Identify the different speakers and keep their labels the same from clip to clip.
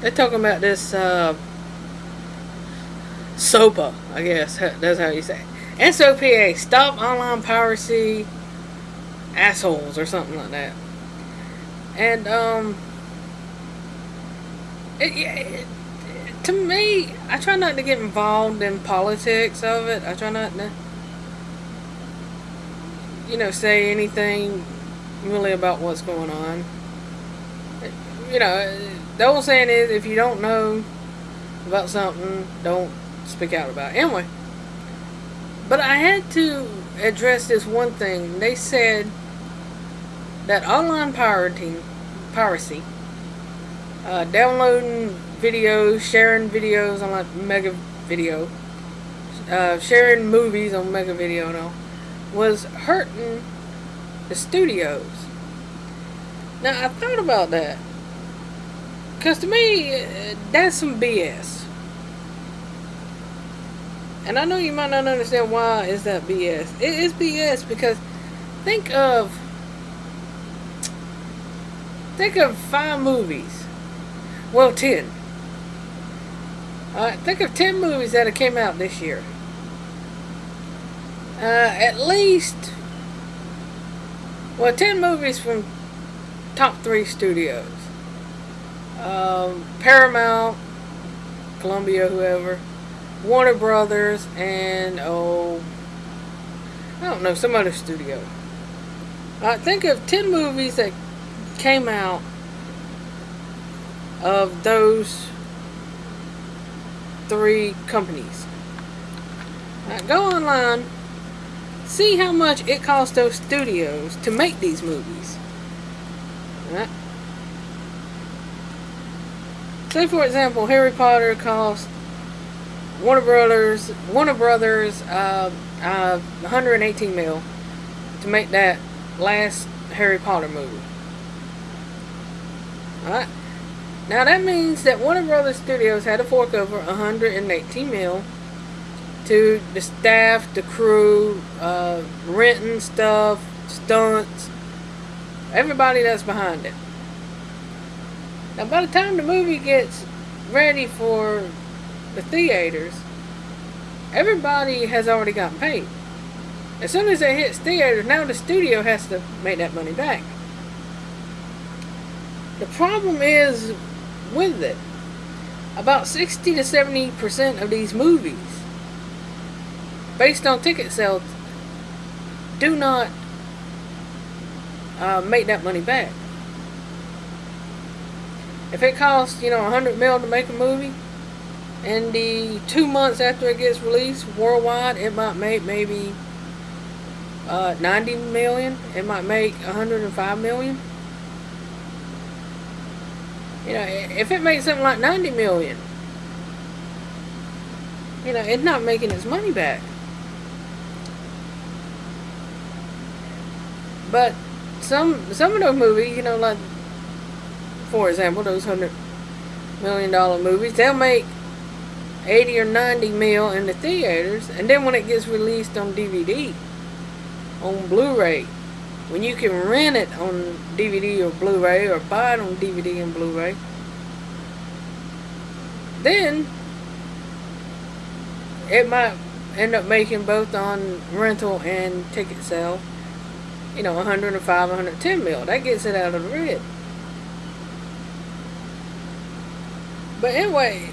Speaker 1: they're talking about this uh, SOPA, I guess that's how you say. It. SOPA, Stop Online Piracy Assholes, or something like that. And um, it, it, to me, I try not to get involved in politics of it. I try not to, you know, say anything really about what's going on. You know, the old saying is if you don't know about something, don't speak out about it. Anyway, but I had to address this one thing. They said that online pirating, piracy, uh, downloading videos, sharing videos on like Mega Video, uh, sharing movies on Mega Video now, was hurting the studios. Now I thought about that. Because to me, that's some BS. And I know you might not understand why is that BS. It is BS because think of think of five movies. Well, ten. Uh, think of ten movies that have came out this year. Uh, at least, well, ten movies from top three studios um, Paramount, Columbia, whoever, Warner Brothers, and oh, I don't know, some other studio. I think of 10 movies that came out of those three companies. Now, go online, see how much it cost those studios to make these movies. Say for example, Harry Potter cost Warner Brothers Warner Brothers uh, uh, 118 mil to make that last Harry Potter movie. Alright. Now that means that Warner Brothers Studios had to fork over 118 mil to the staff, the crew, uh, renting stuff, stunts, everybody that's behind it. Now, by the time the movie gets ready for the theaters, everybody has already gotten paid. As soon as it hits theaters, now the studio has to make that money back. The problem is with it, about 60 to 70% of these movies, based on ticket sales, do not uh, make that money back. If it costs, you know, 100 mil to make a movie, and the two months after it gets released worldwide, it might make maybe uh, 90 million. It might make 105 million. You know, if it makes something like 90 million, you know, it's not making its money back. But some some of those movies, you know, like for example, those hundred million dollar movies, they'll make 80 or 90 mil in the theaters, and then when it gets released on DVD, on Blu-ray, when you can rent it on DVD or Blu-ray, or buy it on DVD and Blu-ray, then it might end up making both on rental and ticket sale, you know, 105, 110 mil. That gets it out of the red. But anyway,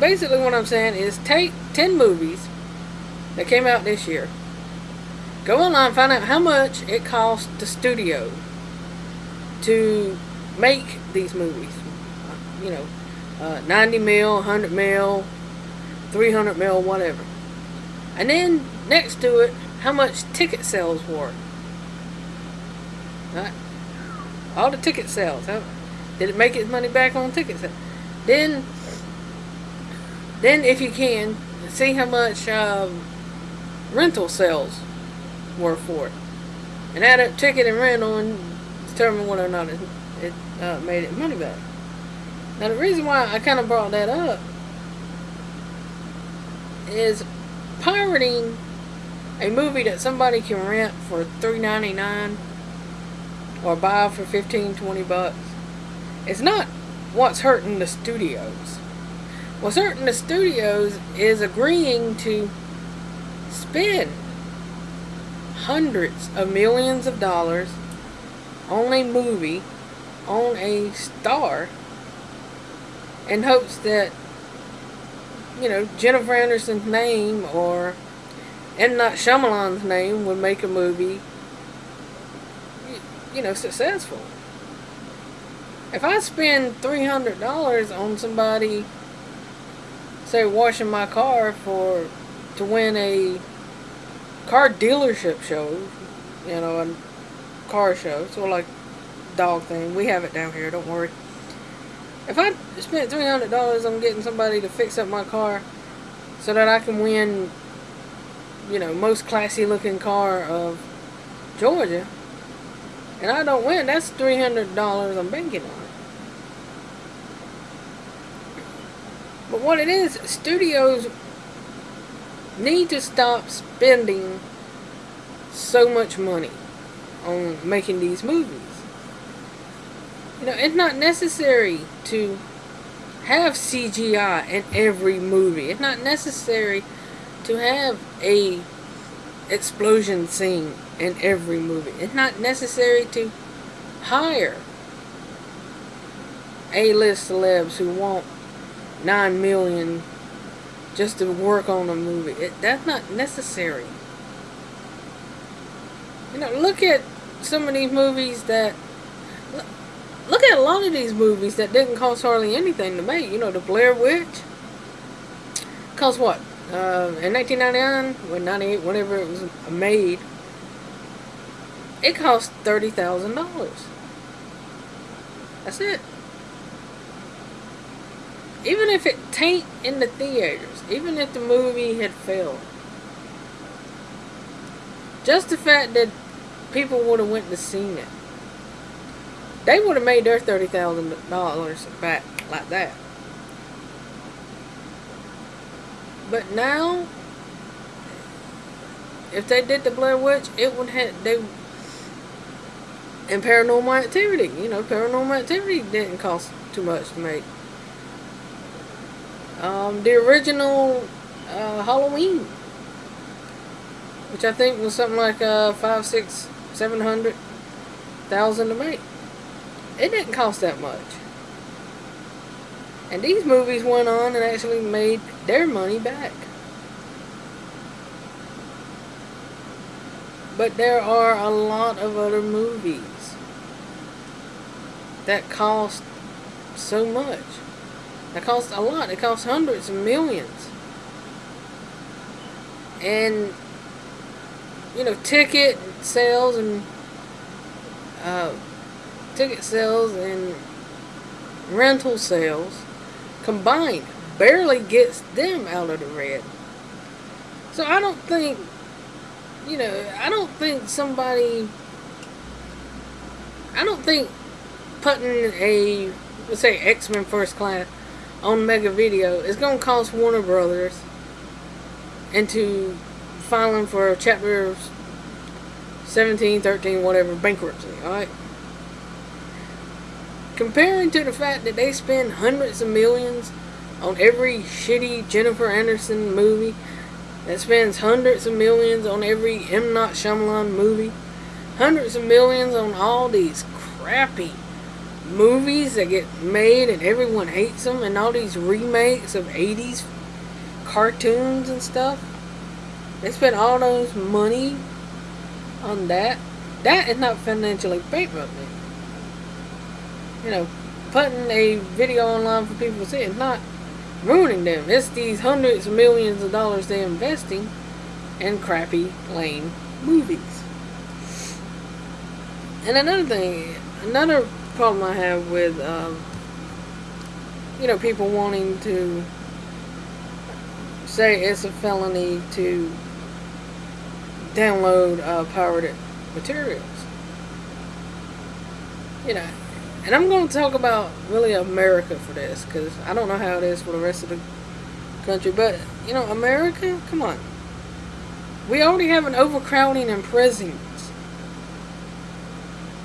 Speaker 1: basically what I'm saying is take 10 movies that came out this year. Go online, find out how much it cost the studio to make these movies. You know, uh, 90 mil, 100 mil, 300 mil, whatever. And then next to it, how much ticket sales were. Right? All the ticket sales. How, did it make its money back on ticket sales? Then, then if you can, see how much um, rental sales were for it. And add up ticket and rental and determine whether or not it, it uh, made it money back. Now the reason why I kind of brought that up is pirating a movie that somebody can rent for $3.99 or buy for 15 20 bucks it's not what's hurting the studios? What's hurting the studios is agreeing to spend hundreds of millions of dollars on a movie, on a star, in hopes that, you know, Jennifer Anderson's name or M. Night Shyamalan's name would make a movie, you know, successful. If I spend $300 on somebody, say, washing my car for, to win a car dealership show, you know, a car show, so like dog thing. We have it down here, don't worry. If I spent $300 on getting somebody to fix up my car so that I can win, you know, most classy looking car of Georgia, and I don't win, that's $300 I'm banking on. But what it is, studios need to stop spending so much money on making these movies. You know, it's not necessary to have CGI in every movie. It's not necessary to have a explosion scene in every movie. It's not necessary to hire A-list celebs who want nine million just to work on a movie. It, that's not necessary. You know, look at some of these movies that look at a lot of these movies that didn't cost hardly anything to make. You know, the Blair Witch cost what? Uh, in 1999, or 98, whenever it was made, it cost thirty thousand dollars. That's it even if it taint in the theaters, even if the movie had failed, just the fact that people would have went to see it, they would have made their thirty thousand dollars back like that. But now, if they did the Blair Witch, it would have they. And Paranormal Activity, you know, Paranormal Activity didn't cost too much to make. Um, the original uh, Halloween, which I think was something like uh, five, six, seven hundred thousand to make. It didn't cost that much. And these movies went on and actually made their money back. But there are a lot of other movies that cost so much. That cost a lot. It costs hundreds of millions. And, you know, ticket sales and, uh, ticket sales and rental sales combined barely gets them out of the red. So I don't think, you know, I don't think somebody, I don't think putting a, let's say X-Men First Class on Mega Video is going to cost Warner Brothers into filing for chapter 17, 13, whatever, bankruptcy, alright? Comparing to the fact that they spend hundreds of millions on every shitty Jennifer Anderson movie, that spends hundreds of millions on every M. Night Shyamalan movie, hundreds of millions on all these crappy movies that get made and everyone hates them and all these remakes of 80s cartoons and stuff. They spend all those money on that. That is not financially bankrupting. You know, putting a video online for people to see is not ruining them. It's these hundreds of millions of dollars they're investing in crappy, lame movies. And another thing, another problem I have with, um, you know, people wanting to say it's a felony to download uh, pirated materials. You know, and I'm going to talk about really America for this because I don't know how it is for the rest of the country, but you know, America, come on. We already have an overcrowding in prisons.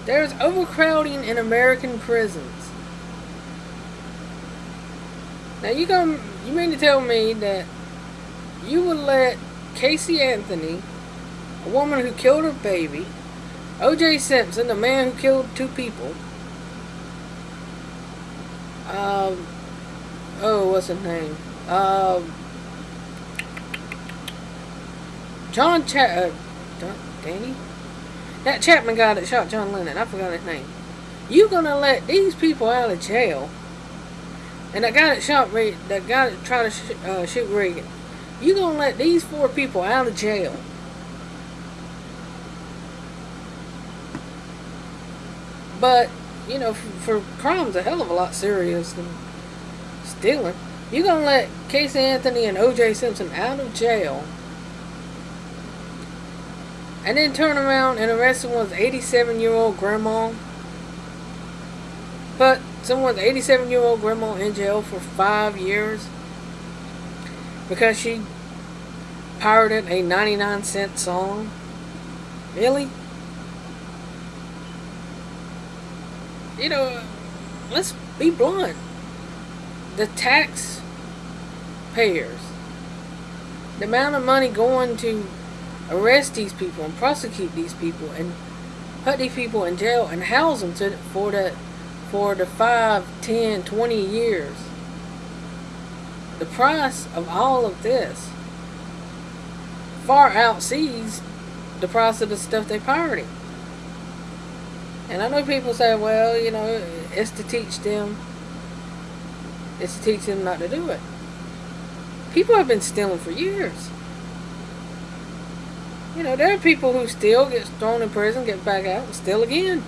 Speaker 1: There's overcrowding in American prisons. Now you go. You mean to tell me that you would let Casey Anthony, a woman who killed her baby, O.J. Simpson, the man who killed two people, um, oh, what's his name? Um, John Chat, uh, Danny? That Chapman guy that shot John Lennon, I forgot his name. You gonna let these people out of jail? And that guy that shot Re that guy that tried to sh uh, shoot Reagan, you gonna let these four people out of jail? But you know, for, for crimes a hell of a lot serious than stealing, you gonna let Casey Anthony and O.J. Simpson out of jail? And then turn around and arrest someone's 87 year old grandma. Put someone's 87 year old grandma in jail for five years because she pirated a 99 cent song. Really? You know, let's be blunt. The tax payers, the amount of money going to arrest these people and prosecute these people and put these people in jail and house them to, for the for the 5, 10, 20 years. The price of all of this far outsees the price of the stuff they pirating. And I know people say, well, you know, it's to teach them, it's to teach them not to do it. People have been stealing for years. You know, there are people who steal, get thrown in prison, get back out, and steal again.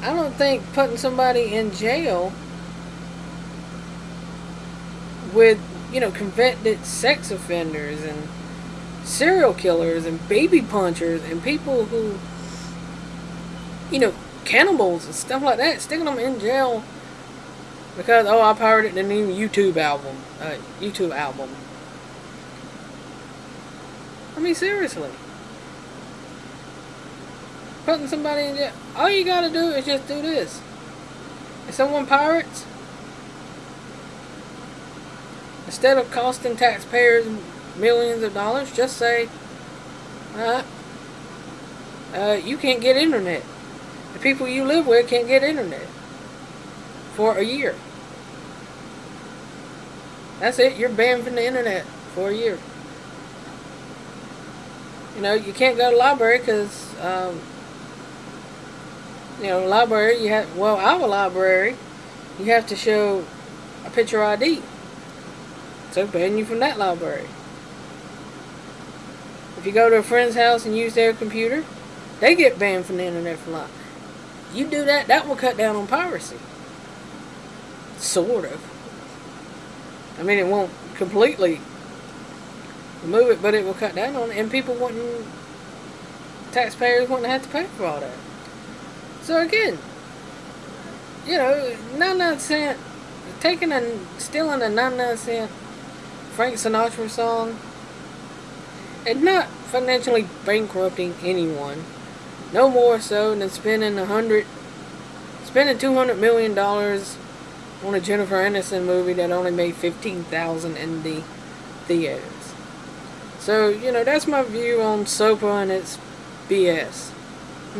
Speaker 1: I don't think putting somebody in jail with, you know, convicted sex offenders and serial killers and baby punchers and people who, you know, cannibals and stuff like that, sticking them in jail because, oh, I pirated the new U2 album, uh, U2 album. I mean, seriously. Putting somebody in jail, all you gotta do is just do this. If someone pirates, instead of costing taxpayers millions of dollars, just say, uh, uh, you can't get internet. The people you live with can't get internet for a year. That's it. You're banned from the internet for a year. You know, you can't go to library because, um, you know, library, you have, well, our library, you have to show a picture ID. So ban you from that library. If you go to a friend's house and use their computer, they get banned from the internet for life. You do that, that will cut down on piracy. Sort of. I mean, it won't completely remove it, but it will cut down on it, and people wouldn't, taxpayers wouldn't have to pay for all that. So again, you know, 99 cent, taking and stealing a 99 cent Frank Sinatra song, and not financially bankrupting anyone. No more so than spending a hundred, spending two hundred million dollars on a Jennifer Aniston movie that only made fifteen thousand in the theaters. So you know that's my view on SOPA and its BS.